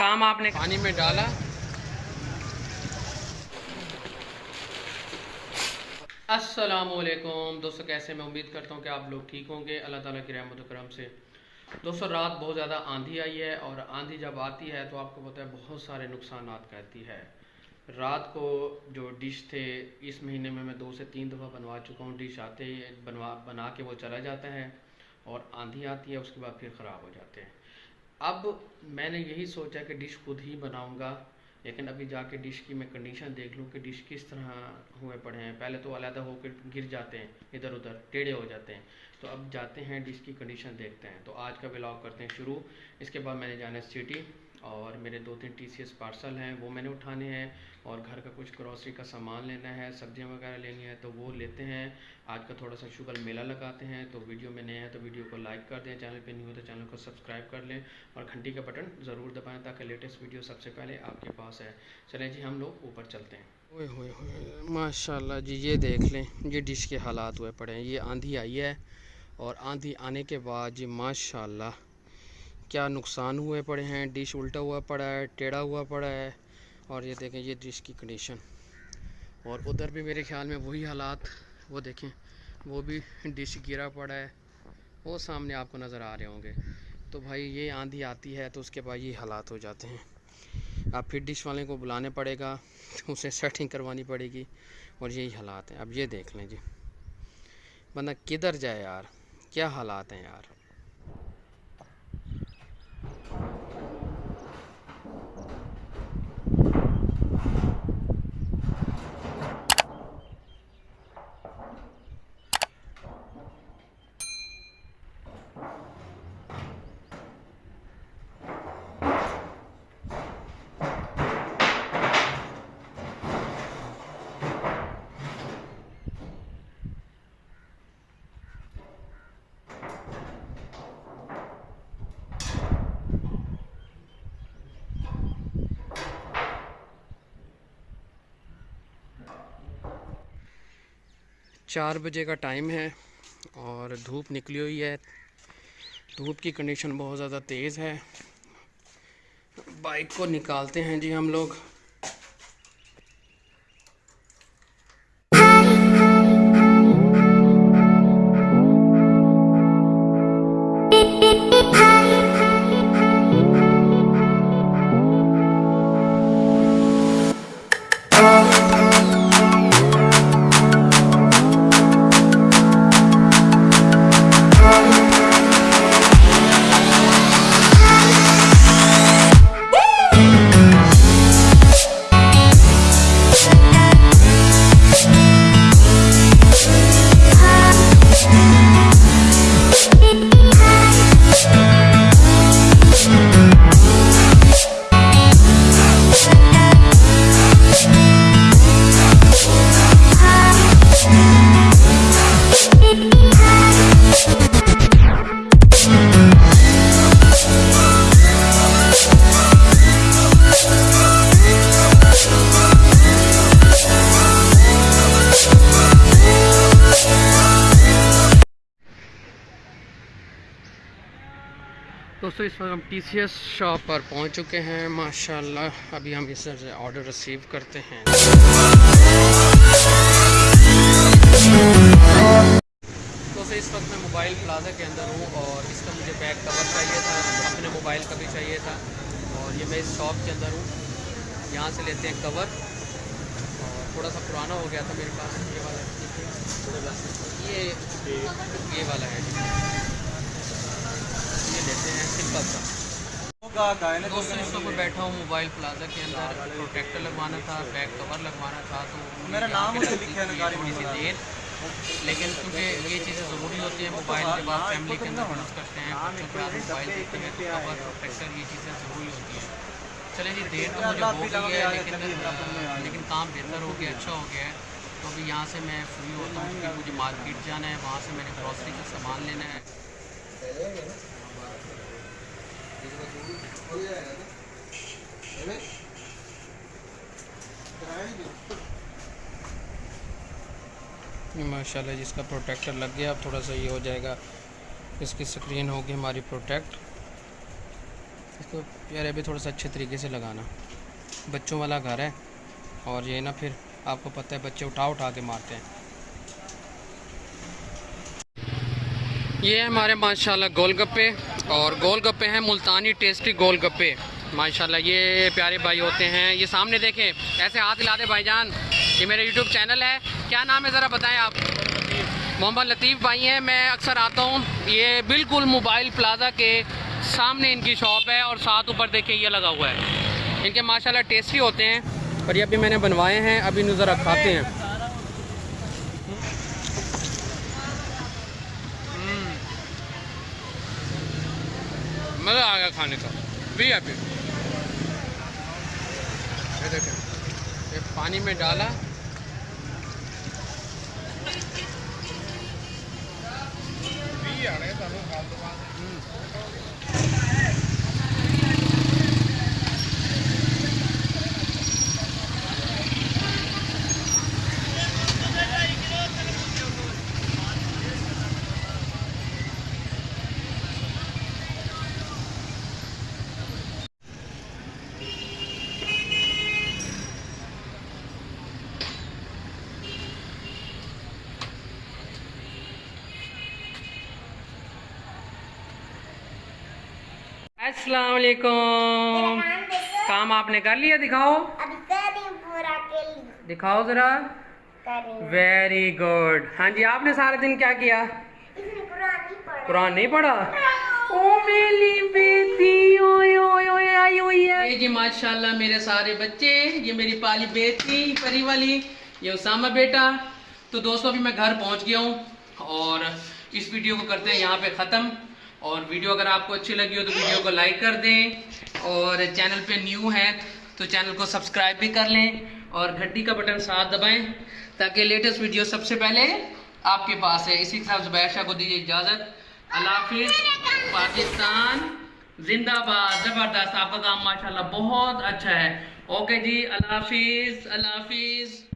کام آپ نے پانی میں ڈالا۔ السلام علیکم۔ دوستو، کیسے میں امید کرتا ہوں کہ آپ لوگ ٹھیک ہوں گے۔ اللہ تعالیٰ کی رحمت و کرم سے۔ دوستو، رات بہت زیادہ آندھی آئی ہے اور آندھی جب آتی ہے تو آپ کو پتہ ہے بہت سارے نقصانات کرتی ہے۔ رات کو جو ڈش تھے، اس مہینے میں میں دو سے تین دفعہ بنوا چکا ہوں۔ ڈش آتے ہی بنوا بنا کے وہ چلا جاتا ہے اور آندھی آتی ہے، اس کے بعد پھر خراب ہو جاتے ہیں۔ اب میں نے یہی سوچا کہ ڈش خود ہی بناؤں گا، لیکن ابھی جا کے ڈش کی میں کنڈیشن دیکھ لوں کہ ڈش کس طرح ہوئے پڑے ہیں۔ پہلے تو علیحدہ ہو کے گر جاتے ہیں، ادھر ادھر ٹیڑھے ہو جاتے ہیں۔ تو اب جاتے ہیں، ڈش کی کنڈیشن دیکھتے ہیں۔ تو آج کا بلاگ کرتے ہیں شروع۔ اس کے بعد میں نے جانا سٹی اور میرے دو تین ٹی سی ایس پارسل ہیں، وہ میں نے اٹھانے ہیں اور گھر کا کچھ گروسری کا سامان لینا ہے، سبزیاں وغیرہ لینی ہے تو وہ لیتے ہیں۔ آج کا تھوڑا سا شوگر میلہ لگاتے ہیں، تو ویڈیو میں نئے ہیں تو ویڈیو کو لائک کر دیں، چینل پہ نہیں ہو تو چینل کو سبسکرائب کر لیں اور گھنٹی کا بٹن ضرور دبائیں تاکہ لیٹسٹ ویڈیو سب سے پہلے آپ کے پاس ہے۔ چلیں جی ہم لوگ اوپر چلتے ہیں۔ ماشاء اللہ جی یہ دیکھ لیں، یہ ڈش کے حالات ہوئے پڑے ہیں، یہ آندھی آئی ہے اور آندھی آنے کے بعد جی ماشاء اللہ کیا نقصان ہوئے پڑے ہیں، ڈش الٹا ہوا پڑا ہے، ٹیڑھا ہوا پڑا ہے، اور یہ دیکھیں یہ ڈش کی کنڈیشن اور ادھر بھی میرے خیال میں وہی حالات، وہ دیکھیں، وہ بھی ڈش گرا پڑا ہے، وہ سامنے آپ کو نظر آ رہے ہوں گے۔ تو بھائی یہ آندھی آتی ہے تو اس کے بعد یہ حالات ہو جاتے ہیں۔ اب پھر ڈش والے کو بلانے پڑے گا، اسے سیٹنگ کروانی پڑے گی، اور یہی حالات ہیں۔ اب یہ دیکھ لیں جی۔ بندہ کدھر جائے یار؟ کیا حالات ہیں یار؟ چار بجے کا ٹائم ہے اور دھوپ نکلی ہوئی ہے۔ دھوپ کی کنڈیشن بہت زیادہ تیز ہے۔ بائک کو نکالتے ہیں جی ہم لوگ۔ دوستو، اس وقت ہم ٹی سی ایس شاپ پر پہنچ چکے ہیں۔ ماشاءاللہ، ابھی ہم اس سے آرڈر ریسیو کرتے ہیں۔ دوستو، اس وقت میں موبائل پلازا کے اندر ہوں اور اس کا مجھے بیک کور چاہیے تھا، اپنے موبائل کا بھی چاہیے تھا۔ اور یہ میں اس شاپ کے اندر ہوں۔ یہاں سے لیتے ہیں کور اور تھوڑا سا پرانا ہو گیا تھا میرے پاس۔ یہ والا یہ والا ہے۔ سمپل تھا دوستوں اس وقت بیٹھا ہوں موبائل پلازا کے اندر پروٹیکٹر لگوانا تھا بیک کور لگوانا تھا تو میرا نام تھوڑی سی دیر۔ لیکن کیونکہ یہ چیزیں ضروری ہوتی ہیں موبائل کے بعد فیملی کے اندر یوز کرتے ہیں موبائل دیکھتے ہیں تو کور پروٹیکٹر یہ چیزیں ضروری ہوتی ہیں۔ چلے جی دیر تو مجھے ہو گئی ہے لیکن لیکن کام بہتر ہو گیا اچھا ہو گیا ہے۔ تو ابھی یہاں سے میں فری ہوتا ہوں کیونکہ مجھے مارکیٹ جانا ہے وہاں سے میں نے گروسری کا سامان لینا ہے۔ جی، ماشاء اللہ جس جی، کا پروٹیکٹر لگ گیا، اب تھوڑا سا یہ ہو جائے گا۔ اس کی سکرین ہوگی ہماری پروٹیکٹ۔ اس کو پیارے بھی تھوڑا سا اچھے طریقے سے لگانا۔ بچوں والا گھر ہے۔ اور یہ نا پھر آپ کو پتہ ہے، بچے اٹھا اٹھا کے مارتے ہیں۔ یہ ہمارے ماشاءاللہ گول گپے اور گول گپے ہیں، ملتانی ٹیسٹی گول گپے ماشاءاللہ، یہ پیارے بھائی ہوتے ہیں۔ یہ سامنے دیکھیں، ایسے ہاتھ ہلا دے بھائی جان۔ یہ میرا یوٹیوب چینل ہے۔ کیا نام ہے؟ ذرا بتائیں آپ۔ محمد لطیف بھائی ہیں۔ میں اکثر آتا ہوں۔ یہ بالکل موبائل پلازا کے سامنے ان کی شاپ ہے اور ساتھ اوپر دیکھیں، یہ لگا ہوا ہے۔ ان کے ماشاءاللہ ٹیسٹی ہوتے ہیں۔ اور یہ ابھی میں نے بنوائے ہیں، ابھی انہیں ذرا کھاتے ہیں۔ مزہ آ گیا کھانے کا۔ بھی ابھی یہ دیکھیں۔ پانی میں ڈالا۔ السلام علیکم۔ کام آپ نے کر لیا دکھاؤ۔ دکھاؤ ذرا۔ ویری گڈ ہاں جی آپ نے سارے دن کیا کیا؟ قرآن نہیں پڑھا۔ او میری بیٹی اوئے اوئے اوئے آئی ہوئی ہے یہ جی ماشاءاللہ میرے سارے بچے یہ میری پالی بیٹی پری والی یہ اسامہ بیٹا۔ تو دوستو ابھی میں گھر پہنچ گیا ہوں اور اس ویڈیو کو کرتے ہیں یہاں پہ ختم۔ اور ویڈیو اگر آپ کو اچھی لگی ہو تو ویڈیو کو لائک کر دیں اور چینل پہ نیو ہے تو چینل کو سبسکرائب بھی کر لیں اور گھنٹی کا بٹن ساتھ دبائیں تاکہ لیٹسٹ ویڈیو سب سے پہلے آپ کے پاس ہے۔ اسی کے ساتھ زبیر شاہ کو دیجیے اجازت۔ اللہ حافظ۔ پاکستان زندہ باد۔ زبردست۔ آپ کا کام ماشاءاللہ بہت اچھا ہے۔ اوکے جی اللہ حافظ اللہ حافظ۔